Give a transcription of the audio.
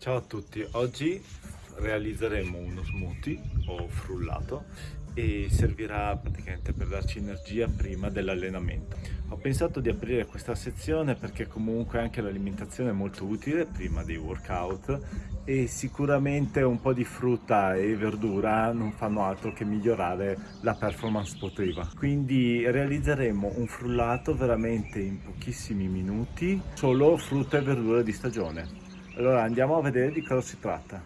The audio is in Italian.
Ciao a tutti, oggi realizzeremo uno smoothie o frullato e servirà praticamente per darci energia prima dell'allenamento. Ho pensato di aprire questa sezione perché comunque anche l'alimentazione è molto utile prima dei workout e sicuramente un po' di frutta e verdura non fanno altro che migliorare la performance sportiva. Quindi realizzeremo un frullato veramente in pochissimi minuti, solo frutta e verdura di stagione. Allora andiamo a vedere di cosa si tratta.